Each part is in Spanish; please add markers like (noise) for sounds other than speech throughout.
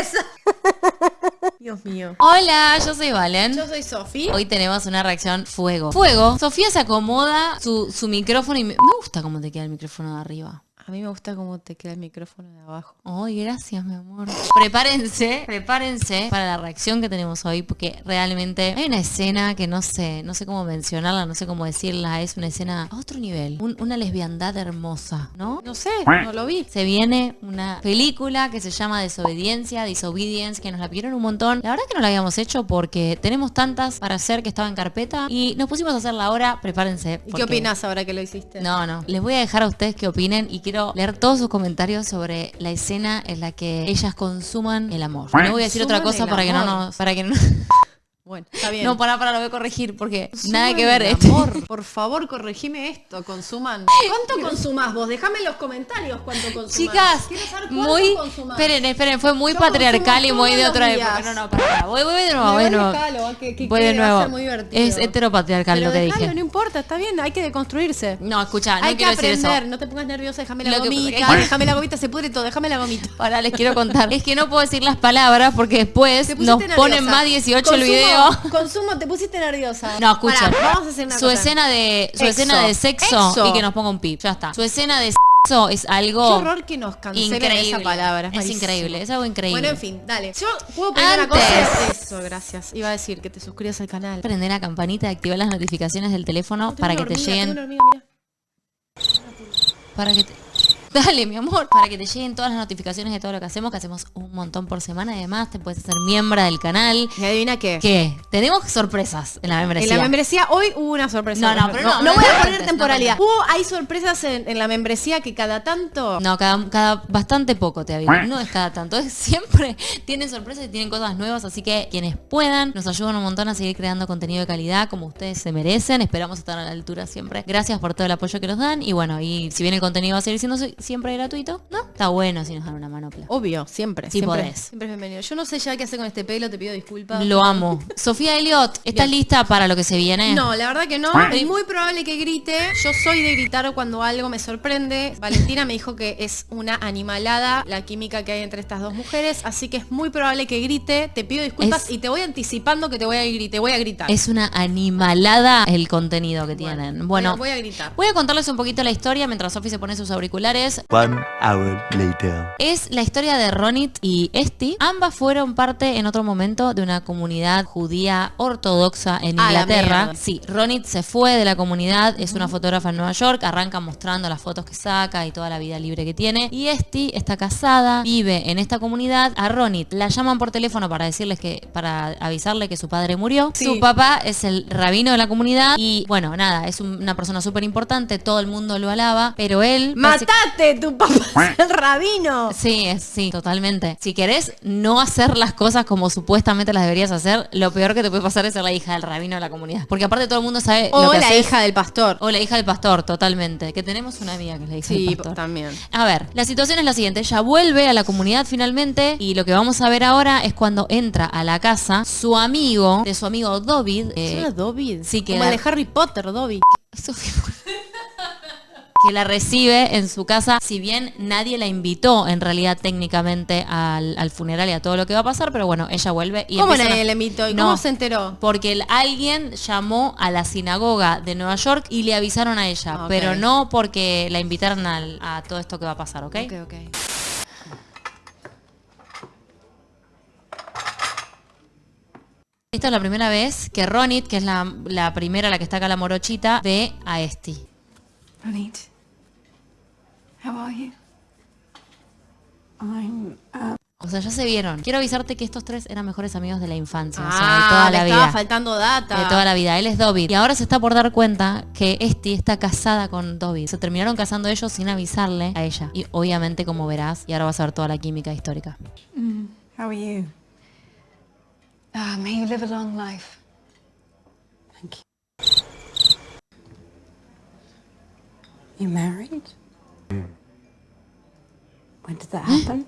empieza. (laughs) Dios mío. Hola, yo soy Valen. Yo soy Sofi. Hoy tenemos una reacción fuego. Fuego. Sofía se acomoda su, su micrófono y me, me gusta cómo te queda el micrófono de arriba. A mí me gusta cómo te queda el micrófono de abajo. Ay, gracias, mi amor. Prepárense, prepárense para la reacción que tenemos hoy, porque realmente hay una escena que no sé, no sé cómo mencionarla, no sé cómo decirla. Es una escena a otro nivel, un- una lesbiandad hermosa, ¿no? No sé, no lo vi. Se viene una película que se llama Desobediencia, Disobedience, que nos la pidieron un montón. La verdad que no la habíamos hecho porque tenemos tantas para hacer que estaba en carpeta y nos pusimos a hacerla ahora. Prepárense. ¿Y qué opinas ahora que lo hiciste? no, no. Les voy a dejar a ustedes que opinen y quiero leer todos sus comentarios sobre la escena en la que ellas consuman el amor. No voy a decir otra cosa para que no nos... Para que no... Bueno, está bien. No, para, para, lo voy a corregir porque Consuman nada que ver. este- Amor, (laughs) por favor, corregime esto. Consuman. (laughs) ¿Cuánto consumás vos? Déjame en los comentarios cuánto consumás. Chicas, Quiero saber cuánto muy... consumás. Esperen, esperen, fue muy Yo patriarcal y muy de otra época. No, no, para. Voy, voy de nuevo, voy de nuevo. que- que- Voy de nuevo. muy. Es heteropatriarcal Pero lo que dejalo, dije. no importa, está bien, hay que deconstruirse. No, escucha, no hay que quiero decir eso. no te pongas nerviosa, déjame la Lo que- gomita, déjame la gomita, se pudre todo, déjame la gomita. Ahora les quiero contar. Es que no puedo decir las palabras porque después nos ponen más 18 el video. Consumo, te pusiste nerviosa. No, escucha. Pará, vamos a hacer una su cosa. escena de su Exo. escena de sexo Exo. y que nos ponga un pip. Ya está. Su escena de sexo es Qué algo horror que nos cancelen increíble. esa palabra. Es increíble, es algo increíble. Bueno, en fin, dale. Yo puedo pedir una Antes. cosa. Eso, gracias. Iba a decir que te suscribas al canal. Prender la campanita y activar las notificaciones del teléfono para que te lleguen hormiga, para que te (laughs) Dale, mi amor, para que te lleguen todas las notificaciones de todo lo que hacemos, que hacemos un montón por semana. Además, te puedes hacer miembro del canal. ¿Y adivina qué? ¿Qué? Tenemos sorpresas en la membresía. En la membresía hoy hubo una sorpresa. No, no, pero no, no, no voy a poner temporalidad. Hubo, hay sorpresas en, en la membresía que cada tanto. No, cada, cada bastante poco te aviso. No es cada tanto. Es siempre (laughs) tienen sorpresas y tienen cosas nuevas. Así que quienes puedan nos ayudan un montón a seguir creando contenido de calidad como ustedes se merecen. Esperamos estar a la altura siempre. Gracias por todo el apoyo que nos dan. Y bueno, y si bien el contenido va a seguir siendo si- siempre gratuito, ¿no? Está bueno si nos dan una manopla. Obvio, siempre. Sí siempre, podés. Siempre es bienvenido. Yo no sé ya qué hacer con este pelo, te pido disculpas. Lo amo. (laughs) Sofía Elliot, ¿estás Bien. lista para lo que se viene? No, la verdad que no. Es muy probable que grite. Yo soy de gritar cuando algo me sorprende. Valentina me dijo que es una animalada la química que hay entre estas dos mujeres, así que es muy probable que grite. Te pido disculpas Es- y te voy anticipando que te voy a gritar. Te voy a gritar. Es una animalada el contenido que tienen. Bueno, voy a gritar. voy a contarles un poquito la historia mientras Sofi se pone sus auriculares. One hour later. Es la historia de Ronit y Esti. Ambas fueron parte en otro momento de una comunidad judía ortodoxa en A la Inglaterra. mierda. Sí, Ronit se fue de la comunidad, es una fotógrafa en Nueva York, arranca mostrando las fotos que saca y toda la vida libre que tiene. Y Esti está casada, vive en esta comunidad. A Ronit la llaman por teléfono para decirles que, para avisarle que su padre murió. Sí. Su papá es el rabino de la comunidad y bueno, nada, es un- una persona súper importante, todo el mundo lo alaba, pero él... basic- ¡Matate! ¡Tu papá (laughs) el rabino! Sí, es- sí, totalmente. Si querés no hacer las cosas como supuestamente las deberías hacer, lo peor que te puede pasar es ser la hija del rabino de la comunidad. Porque aparte todo el mundo sabe lo O que la haces. hija del pastor. O la hija del pastor, totalmente. Que tenemos una amiga que es la hija Sí, del pastor. también. A ver, la situación es la siguiente. Ella vuelve a la comunidad finalmente y lo que vamos a ver ahora es cuando entra a la casa su amigo, de su amigo David. ¿Es eh, Dobby? sí, que Como de Harry Potter, Dobby. Que la recibe en su casa, si bien nadie la invitó en realidad técnicamente al, al funeral y a todo lo que va a pasar, pero bueno, ella vuelve y ¿Cómo nadie le invitó? ¿Y No, cómo se enteró? Porque el- alguien llamó a la sinagoga de Nueva York y le avisaron a ella, Ah, pero no porque la invitaron al- a todo esto que va a pasar, ¿ok? Ok, ok. Esta es la primera vez que Ronit, que es la, la primera, la que está acá la morochita, ve a Esti. Ronit, how are you? I'm. Uh, O sea, ya se vieron. Quiero avisarte que estos tres eran mejores amigos de la infancia, o sea, de Ah, toda le la estaba vida. faltando data. De toda la vida. Él es Dobby. Y ahora se está por dar cuenta que Esti está casada con Dobby. Se terminaron casando ellos sin avisarle a ella. Y obviamente, como verás, y ahora vas a ver toda la química histórica. how are you? Ah, may you live a long life. Thank you. You married? When did that happen?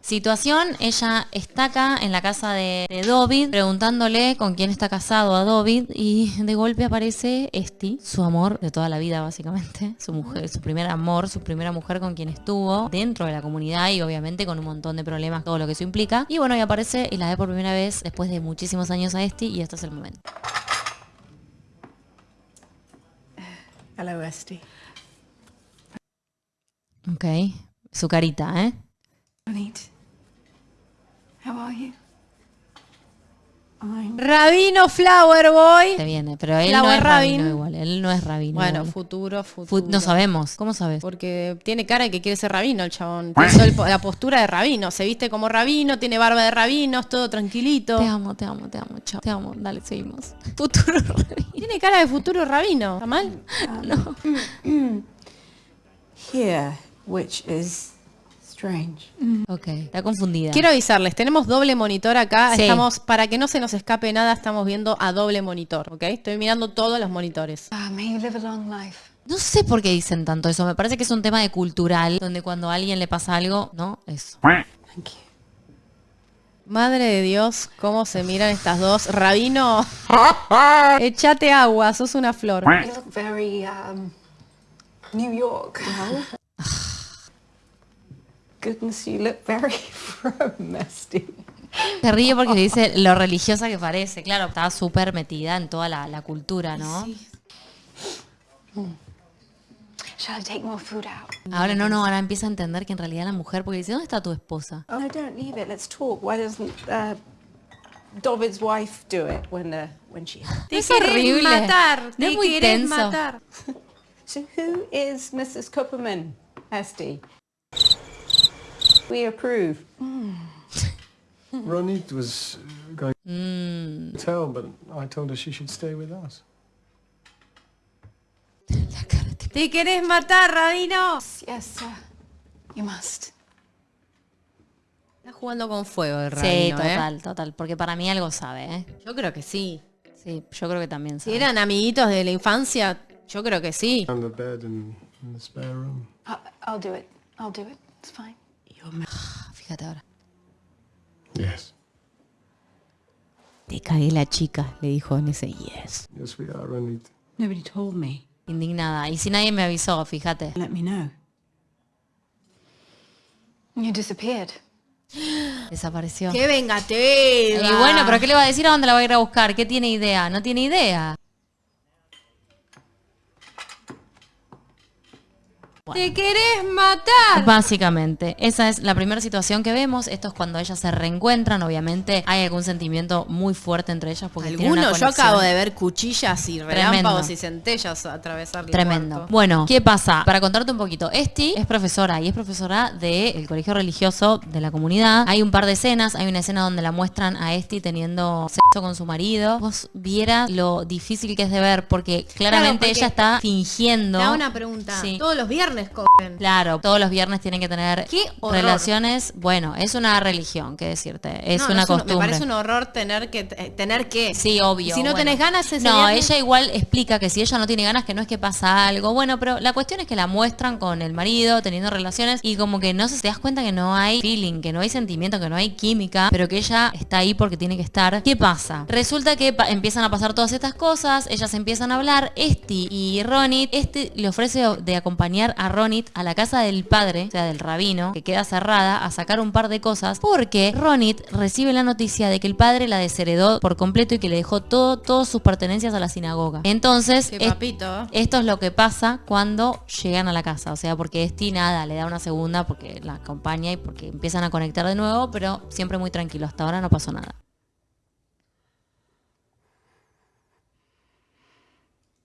Situación, ella está acá en la casa de, de David preguntándole con quién está casado a David y de golpe aparece Esti, su amor de toda la vida básicamente, su mujer, su primer amor, su primera mujer con quien estuvo dentro de la comunidad y obviamente con un montón de problemas, todo lo que eso implica. Y bueno, y aparece y la ve por primera vez después de muchísimos años a Esti y este es el momento. Hello, Esty. Ok, su carita, ¿eh? Ronit. How are you? Rabino Flower Boy. Se viene, pero él Flower no es rabino Rabin. igual, él no es rabino. Bueno, igual. futuro, Fu- futuro. no sabemos, ¿cómo sabes? Porque tiene cara de que quiere ser rabino el chabón. El la postura de rabino. Se viste como rabino, tiene barba de rabino, es todo tranquilito. Te amo, te amo, te amo, chao. Te amo, dale, seguimos. (laughs) Futuro rabino. Tiene cara de futuro rabino. ¿Está mal? (laughs) here, which is strange. Ok, está confundida. Quiero avisarles, tenemos doble monitor acá. Sí. Estamos, para que no se nos escape nada, estamos viendo a doble monitor, ¿ok? Estoy mirando todos los monitores. Ah, may you live a long life. No sé por qué dicen tanto eso. Me parece que es un tema de cultural, donde cuando a alguien le pasa algo, no, eso. Thank you. Madre de Dios, cómo se miran estas dos. Rabino, (laughs) echate agua, sos una flor. You look very um, New York. Goodness, you look very. (laughs) Se ríe porque le dice lo religiosa que parece. Claro, está súper metida en toda la, la cultura, ¿no? Shall I take more food out? Ahora no, no, ahora empieza a entender que en realidad la mujer, porque dice, ¿dónde está tu esposa? No, don't leave it. Let's talk. Why doesn't uh, David's wife do it when uh, when she? Te Es horrible. matar, No te es muy tenso. matar. (laughs) So who is Mrs. Cooperman, Esty? We approve. Ronit was uh, going Mm, to tell, but I told her she should stay with us. Te querés matar, Rabino. Yes, sir. You must. Está jugando con fuego el Sí, Rabino, ¿eh? total, total. Porque para mí algo sabe, ¿eh? Yo creo que sí. Sí, yo creo que también Si sabe. eran amiguitos de la infancia, yo creo que sí. And the bed in, in the spare room. I'll do it. I'll do it. It's fine. Ah, Fíjate ahora. Yes. Te cagué la chica, le dijo en ese yes. Yes, we are, Ronit. Nobody told me. Indignada. Y si nadie me avisó, fíjate. Let me know. You disappeared. Desapareció. ¡Qué vengativa! Y bueno, pero ¿qué le va a decir a dónde la va a ir a buscar? ¿Qué tiene idea? No tiene idea. ¡Te querés matar! Básicamente, esa es la primera situación que vemos. Esto es cuando ellas se reencuentran. Obviamente hay algún sentimiento muy fuerte entre ellas porque una Alguno, yo acabo de ver cuchillas y relámpagos y centellas atravesar el Tremendo. cuarto. Bueno, ¿qué pasa? Para contarte un poquito, Esti es profesora y es profesora del colegio religioso de la comunidad. Hay un par de escenas, hay una escena donde la muestran a Esti teniendo sexo con su marido. Vos vieras lo difícil que es de ver porque claramente porque ella está fingiendo. Te hago una pregunta. Sí. Todos los viernes cogen. Claro, todos los viernes tienen que tener relaciones. Bueno, es una religión, qué decirte. Es No, una no un- costumbre. me parece un horror tener que eh, tener que. Sí, obvio. Si no bueno. tenés ganas ese No, viernes- ella igual explica que si ella no tiene ganas, que no es que pasa algo. Bueno, pero la cuestión es que la muestran con el marido, teniendo relaciones, y como que no se te das cuenta que no hay feeling, que no hay sentimiento, que no hay química, pero que ella está ahí porque tiene que estar. ¿Qué pasa? Resulta que pa- empiezan a pasar todas estas cosas, ellas empiezan a hablar, Esti y Ronit, este le ofrece de acompañar a Ronit a la casa del padre, o sea, del rabino, que queda cerrada, a sacar un par de cosas, porque Ronit recibe la noticia de que el padre la desheredó por completo y que le dejó todo, todas sus pertenencias a la sinagoga. Entonces, es- esto es lo que pasa cuando llegan a la casa, o sea, porque Esti nada, le da una segunda porque la acompaña y porque empiezan a conectar de nuevo, pero siempre muy tranquilo, hasta ahora no pasó nada.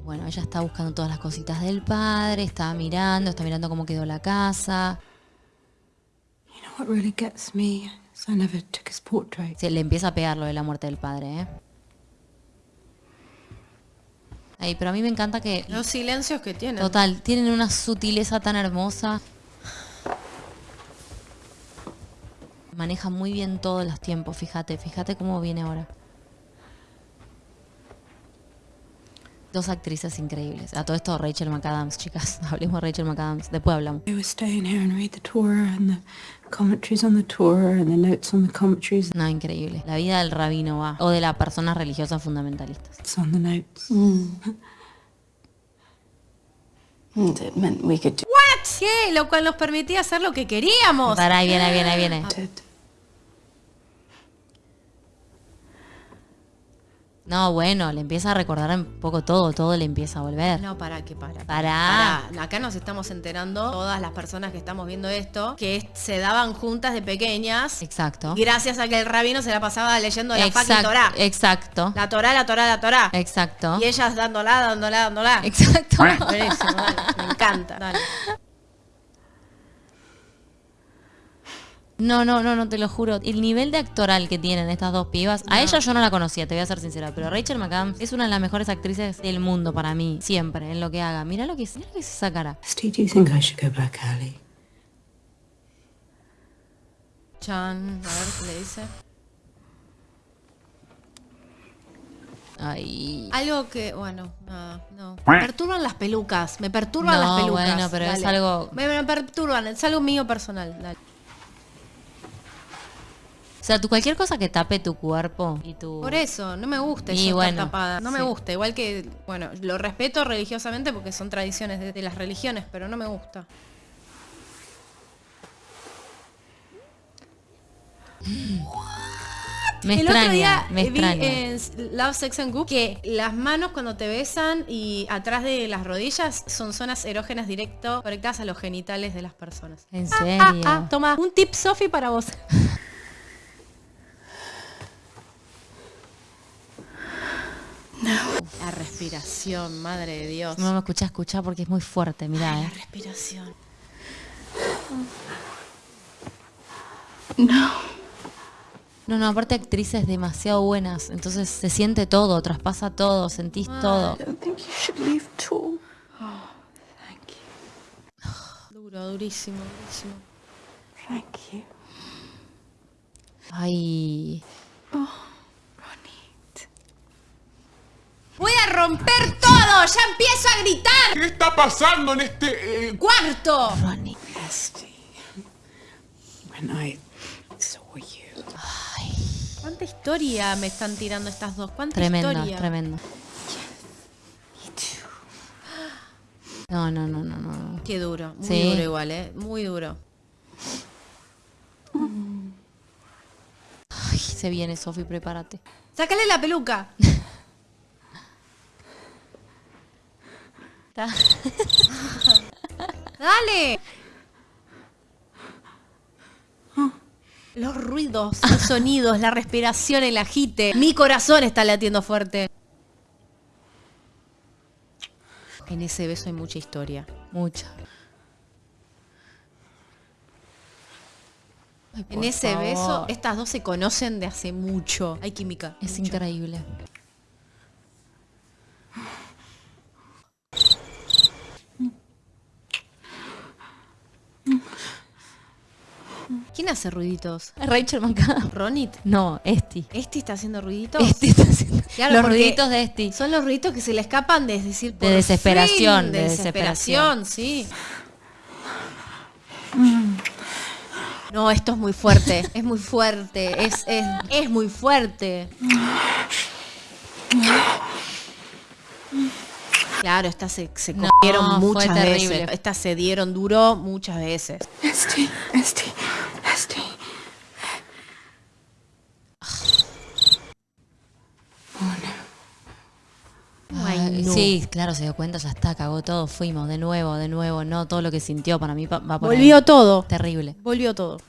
Bueno, ella está buscando todas las cositas del padre, está mirando, está mirando cómo quedó la casa. You know what really gets me is I never took his portrait. Se le empieza a pegar lo de la muerte del padre, ¿eh? Ay, pero a mí me encanta que Los silencios que tienen. Total, tienen una sutileza tan hermosa. Maneja muy bien todos los tiempos, fíjate, fíjate cómo viene ahora. Dos actrices increíbles. A todo esto Rachel McAdams, chicas. (laughs) Hablemos de Rachel McAdams. Después hablamos. I would stay in here and read the Torah and the commentaries on the Torah and the notes on the commentaries No, increíble. La vida del rabino va. O de las personas religiosas fundamentalistas. that's on the notes. (laughs) It meant we could do ¿Qué? Lo cual nos permitía hacer lo que queríamos. Pará, ahí viene, ahí viene, ahí viene. No, bueno, le empieza a recordar un poco todo, todo le empieza a volver. No, para que para. Pará. Acá nos estamos enterando, todas las personas que estamos viendo esto, que se daban juntas de pequeñas. Exacto. Gracias a que el rabino se la pasaba leyendo la fucking Exact- Torah. Exacto. La Torah, la Torah, la Torah. Exacto. Y ellas dándola, dándola, dándola. Exacto. Buenísimo, dale. Me encanta. Dale. No, no, no, no, te lo juro. El nivel de actoral que tienen estas dos pibas, a ella yo no la conocía, te voy a ser sincera, pero Rachel McAdams es una de las mejores actrices del mundo para mí, siempre, en lo que haga. Mira lo que, mira lo que es esa cara. Steve, do you think I should go back early? Chan, a ver qué le dice. Ay. Algo que, bueno, nada, no. Me perturban las pelucas, me perturban No, las pelucas. bueno, pero es Dale. algo- Me, me perturban, es algo mío personal. Dale. O sea, tú cualquier cosa que tape tu cuerpo y tu... Por eso, no me gusta Y eso estar bueno, tapada. No me gusta. Igual que, bueno, lo respeto religiosamente porque son tradiciones de, de las religiones, pero no me gusta. Me el extraña, otro día me vi extraña. en Love, Sex and Goop que las manos cuando te besan y atrás de las rodillas son zonas erógenas directo conectadas a los genitales de las personas. En Ah, serio. ah, ah, toma, un tip Sofi para vos. (laughs) La respiración, madre de Dios. No me escucha, escucha porque es muy fuerte, mirá, La eh. respiración. No, no, aparte actrices demasiado buenas, entonces se siente todo, traspasa todo, sentís todo. I don't think you should leave at all. Duro, durísimo, durísimo. Thank you. Ay, Ronit. ¡Voy a romper todo! ¡Ya empiezo a gritar! ¿Qué está pasando en este... eh, ¡Cuarto! Esty, when I saw you, ¿Cuánta historia me están tirando estas dos? ¿Cuánta tremendo, historia? tremendo. No, no, no, no, no. Qué duro, muy Sí. duro igual, ¿eh? Muy duro. Ay, se viene, Sofi, prepárate. ¡Sácale la peluca! (laughs) (laughs) ¡Dale! Los ruidos, los (laughs) sonidos, la respiración, el agite. Mi corazón está latiendo fuerte. En ese beso hay mucha historia. Mucha. Ay, En ese favor. beso, estas dos se conocen de hace mucho. Hay química. Es mucho. increíble. ¿Quién hace ruiditos? Rachel McAdams. ¿Ronit? No, Esti. ¿Este está haciendo ruiditos? Esti está haciendo Claro, los ruiditos de Esti. Son los ruiditos que se le escapan de decir De por desesperación, fin, de de desesperación, sí. No, esto es muy fuerte, es muy fuerte, es, es, es muy fuerte. Claro, estas se, se No, muchas veces. Estas se dieron duro muchas veces. Esty, Esty, Esty. Ay, Ay, no. Sí, claro, se dio cuenta, ya está, cagó todo, fuimos, de nuevo, de nuevo, no, todo lo que sintió para mí va por ahí. Volvió todo. Terrible. Volvió todo.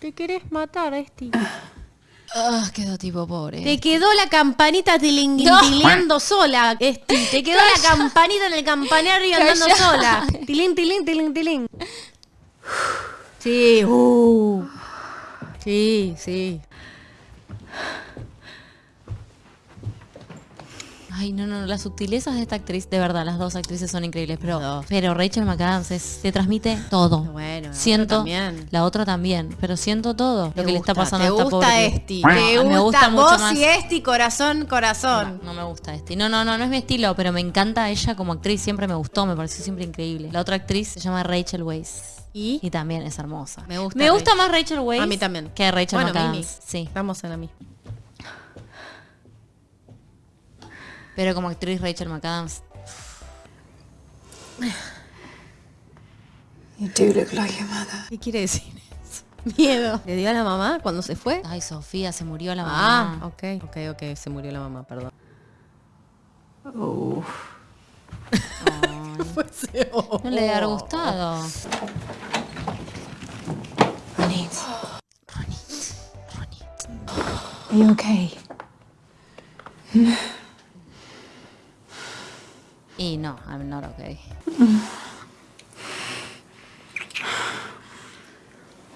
¿Te querés matar, Esti? Ah, quedó tipo pobre. Te quedó la campanita tilinguintileando sola, Esti. Te quedó la campanita en el campanario andando sola. (laughs) Tilín, tilín, tilín, tilín. Sí, uh. Sí, sí. Ay, no, no, las sutilezas de esta actriz, de verdad, las dos actrices son increíbles, pero, pero Rachel McAdams es, te transmite todo. Bueno, la siento, otra también. la otra también, pero siento todo lo que le está pasando a esta gusta pobre. Esti. Ah, Te gusta, me gusta mucho vos más. y Esti, corazón, corazón. No, no me gusta este. No, no, no, no es mi estilo, pero me encanta ella como actriz, siempre me gustó, me pareció siempre increíble. La otra actriz se llama Rachel Weisz. ¿Y? Y también es hermosa. Me gusta Me gusta Rachel. más Rachel Weisz. A mí también. Que Rachel bueno, McAdams. Mimi. Sí. Estamos en la misma. Pero como actriz Rachel McAdams. You do look like your mother. ¿Qué quiere decir eso? (laughs) Miedo. ¿Le dio a la mamá cuando se fue? Ay, Sofía, se murió la Ah, mamá. ok, ok, ok, se murió la mamá, perdón. Oh. (laughs) Oh. No le haber gustado. Ronit. Are you okay? Y no, I'm not okay.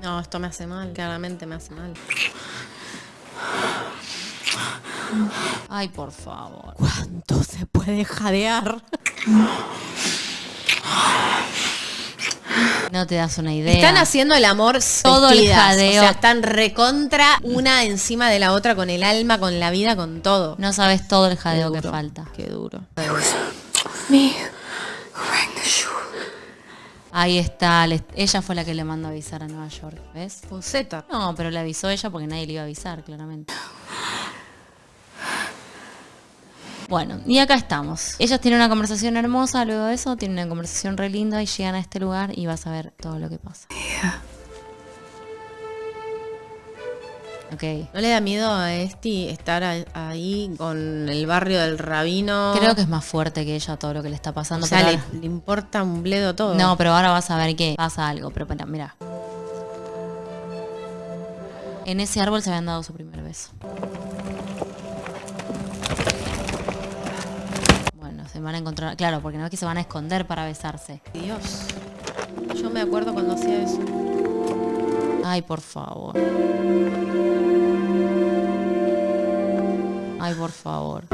No, esto me hace mal, claramente me hace mal. Ay, por favor. ¿Cuánto se puede jadear? No te das una idea. Están haciendo el amor Todo el jadeo. O sea, están recontra una encima de la otra con el alma, con la vida, con todo. No sabes todo el jadeo que duro, falta. Qué duro. Ahí está. ella fue la que le mandó a avisar a Nueva York. ¿Ves? Fuseta. No, pero le avisó ella porque nadie le iba a avisar, claramente. Bueno, y acá estamos. Ellas tienen una conversación hermosa, luego de eso tienen una conversación re linda y llegan a este lugar y vas a ver todo lo que pasa. Ok. ¿No le da miedo a Esti estar ahí con el barrio del rabino? Creo que es más fuerte que ella todo lo que le está o pasando. sea, le, ahora- le importa un bledo todo. No, pero ahora vas a ver que pasa algo. Pero mira. En ese árbol se habían dado su primer beso. Bueno, se van a encontrar. Claro, porque no es que se van a esconder para besarse. Dios. Yo me acuerdo cuando hacía eso. Ay, por favor. Ay, por favor.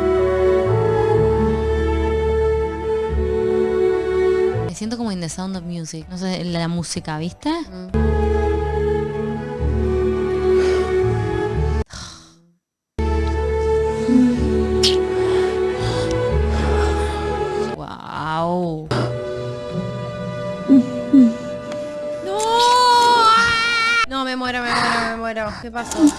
Me siento como in the sound of music. No sé, la música, ¿viste? Me muero. ¿Qué pasó?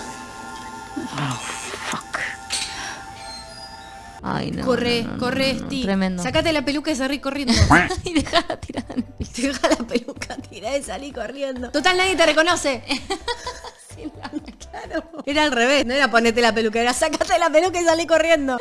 Ay, no. corre, no, no, corre, no, no, Esti. Tremendo. Sácate la peluca y salí corriendo. (laughs) y dejala tirada en el piso. Deja la peluca tirada y salí corriendo. Total, nadie te reconoce. (laughs) Claro. Era al revés, no era ponete la peluca, era sácate la peluca y salí corriendo.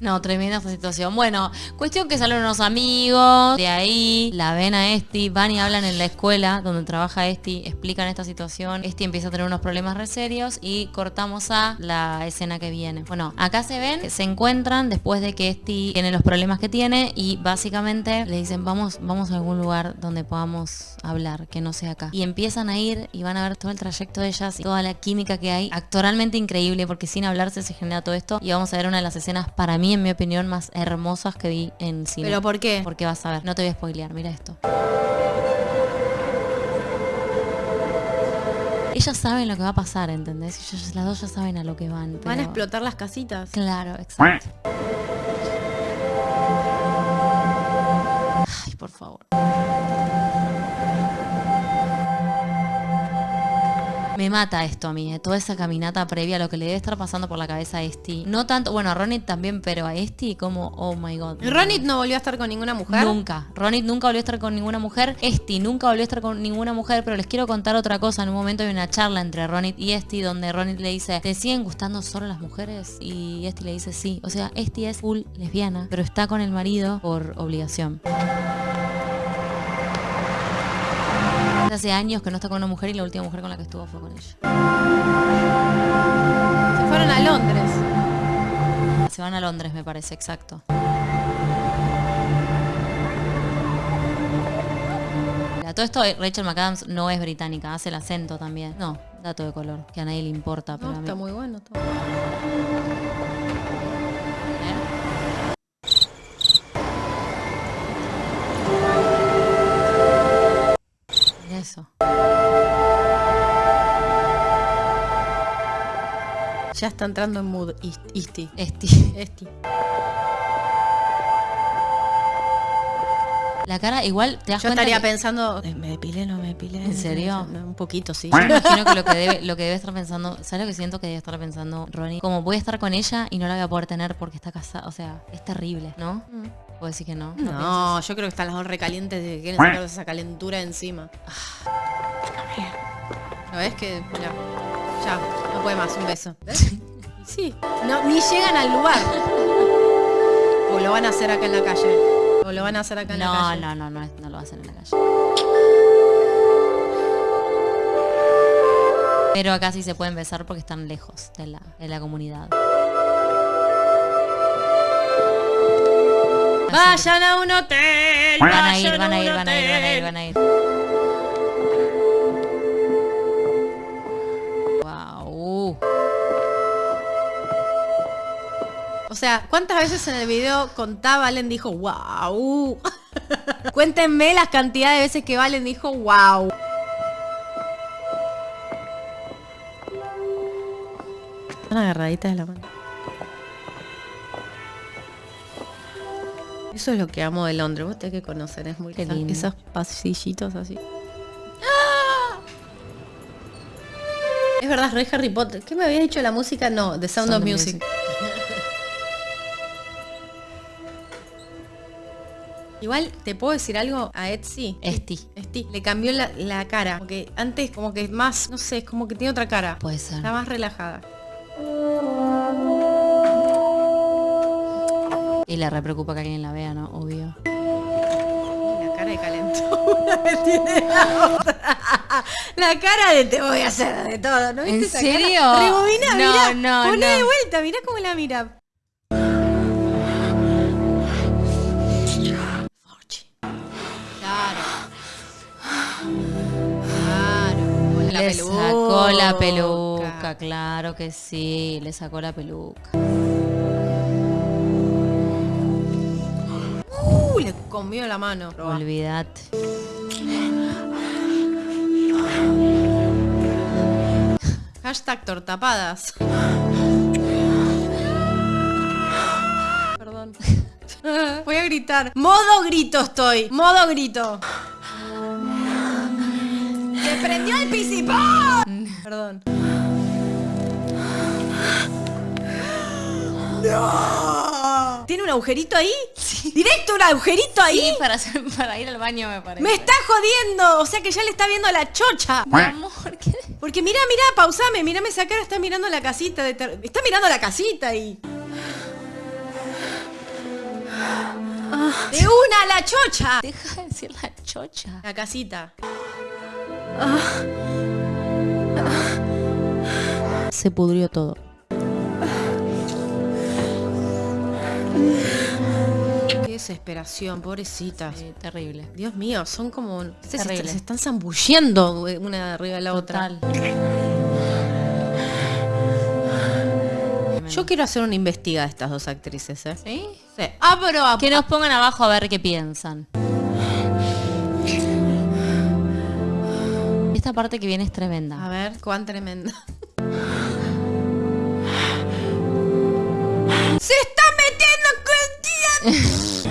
No, tremenda esta situación. Bueno, cuestión que salen unos amigos, de ahí la ven a Esti, van y hablan en la escuela donde trabaja Esti, explican esta situación. Esti empieza a tener unos problemas re serios y cortamos a la escena que viene. Bueno, acá se ven, se encuentran después de que Esti tiene los problemas que tiene y básicamente le dicen vamos, vamos a algún lugar donde podamos hablar, que no sea acá. Y empiezan a ir y van a ver todo el trayecto de ellas y toda la química que hay. Actoralmente increíble porque sin hablarse se genera todo esto y vamos a ver una de las escenas para mí, en mi opinión, más hermosas que vi en cine. ¿Pero por qué? Porque vas a ver, no te voy a spoilear, mira esto. Ellas saben lo que va a pasar, ¿entendés? Ellas, las dos ya saben a lo que van. Van a pero- explotar las casitas. Claro, exacto. Ay, por favor. Me mata esto a mí, eh, toda esa caminata previa a lo que le debe estar pasando por la cabeza a Esti. No tanto, bueno, a Ronit también, pero a Esti como, oh my god. Ronit no volvió a estar con ninguna mujer. Nunca. Ronit nunca volvió a estar con ninguna mujer. Esti nunca volvió a estar con ninguna mujer. Pero les quiero contar otra cosa. En un momento hay una charla entre Ronit y Esti donde Ronit le dice, ¿te siguen gustando solo las mujeres? Y Esti le dice sí. O sea, Esti es full lesbiana, pero está con el marido por obligación. Hace años que no está con una mujer y la última mujer con la que estuvo fue con ella. Se fueron a Londres. Se van a Londres, me parece, exacto. A todo esto, Rachel McAdams no es británica, hace el acento también. No, Dato de color, que a nadie le importa, pero No, a mí- está muy bueno. todo. Eso. Ya está entrando en mood Ist- Isti. Esti. Esti. La cara igual te das Yo cuenta estaría que- pensando, "Eh, ¿me depilé no me depilé? ¿En serio? No, un poquito, sí. Yo imagino que lo que debe, lo que debe estar pensando, ¿sabes lo que siento que debe estar pensando Ronnie? Como voy a estar con ella y no la voy a poder tener porque está casada, o sea, es terrible, ¿no? ¿Puedo decir que no? ¿No No, yo creo que están las dos recalientes de que quieren sacar esa calentura encima. ¿Lo ves que? Mira, ya, no puede más, un beso. Sí, no, ni llegan al lugar. (laughs) O lo van a hacer acá en la calle. O lo van a hacer acá en la No, calle. no, no, no, no lo hacen en la calle. Pero acá sí se pueden besar porque están lejos de la, de la comunidad. Vayan a un hotel. Van a ir, van a ir, van a ir, van a ir, van a ir. O sea, ¿cuántas veces en el video contaba Valen dijo wow? (laughs) Cuéntenme las cantidades de veces que Valen dijo wow. Están agarraditas de la mano. Eso es lo que amo de Londres. Vos tenés que conocer, es muy Qué lindo. Esos pasillitos así. ¡Ah! Es verdad, es re Harry Potter. ¿Qué me había dicho la música? No, The Sound, Sound of of Music. Igual, ¿te puedo decir algo a Etsy? Esti. Esti, le cambió la, la cara. Como que antes, como que más, no sé, es como que tiene otra cara. Puede ser. Está más relajada. Y le re preocupa que alguien la vea, ¿no? Obvio. La cara de calentura (laughs) que tiene la otra. La cara de te voy a hacer de todo, ¿no? ¿En esa serio? Cara? Rebobina, No, mirá. no, Poné de vuelta, mirá cómo la mira. La le sacó la peluca. claro que sí, le sacó la peluca. Uh, le comió la mano. Olvídate. Hashtag tortapadas. Perdón. (laughs) Voy a gritar. Modo grito estoy. Modo grito. ¡Se prendió el pisipón! (laughs) Perdón. ¡No! ¿Tiene un agujerito ahí? ¿Directo un agujerito ahí? Sí, para, hacer- para ir al baño me parece. ¡Me está jodiendo! O sea que ya le está viendo la chocha. Mi amor, ¿qué? Porque mira, mira, pausame, mírame esa cara, está mirando la casita de ter- Está mirando la casita y. ¡De una la chocha! Deja de decir la chocha. La casita. Se pudrió todo. Qué desesperación, pobrecita. Sí, terrible. Dios mío, son como. Se, se- Terrible. se están zambullendo una arriba de la otra. Yo quiero hacer una investigada de estas dos actrices, ¿eh? ¿Sí? Sí. Ah, pero Que nos pongan abajo a ver qué piensan. Esta parte que viene es tremenda. A ver, cuán tremenda. (laughs) ¡Se está metiendo con (laughs)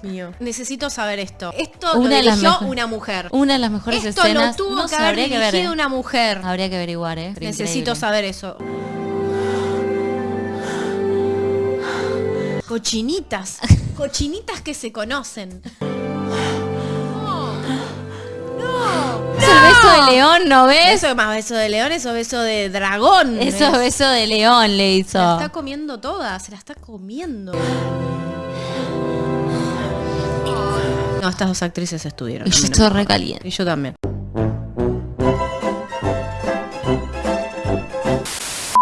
Dios mío. Necesito saber esto. Esto Una lo de dirigió mejor- una mujer. Una de las mejores Esto escenas. lo tuvo no que haber habría que ver. dirigido ¿eh? una mujer. Habría que averiguar, ¿eh? Necesito increíble. saber eso. Cochinitas. (laughs) Cochinitas que se conocen. Beso de león, ¿no ves? Eso más beso de león, eso beso de dragón. Eso es ¿ves? beso de león le hizo. Se la está comiendo toda, se la está comiendo. No, estas dos actrices estuvieron. Y yo estoy me- re caliente. Y yo también.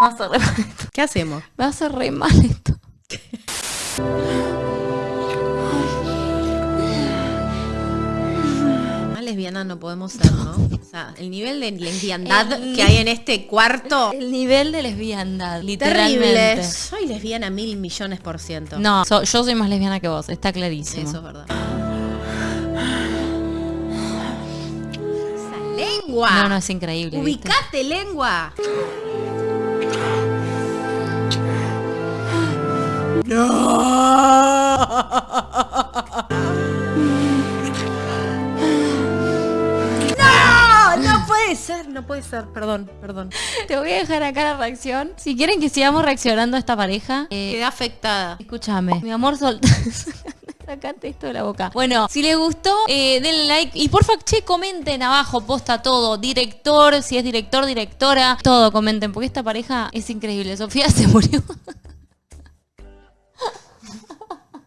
Va a hacer re mal esto. ¿Qué hacemos? Va a hacer re mal esto. Más lesbiana no podemos ser, ¿no? O sea, el nivel de lesbiandad El que hay en este cuarto. El nivel de lesbiandad, literalmente. Terrible. Soy lesbiana mil millones por ciento. No, so- yo soy más lesbiana que vos, está clarísimo. Eso es verdad. Esa lengua. No, no, es increíble. ¿viste? Ubicate, lengua. No, no puede ser, no puede ser. Perdón, perdón. Te voy a dejar acá la reacción. Si quieren que sigamos reaccionando a esta pareja, eh, Quedé afectada. escúchame. Mi amor, sol... (laughs) Sacate esto de la boca. Bueno, si les gustó, eh, denle like. Y porfa, che, comenten abajo, posta todo. Director, si es director, directora, todo comenten. Porque esta pareja es increíble. Sofía (laughs) se murió.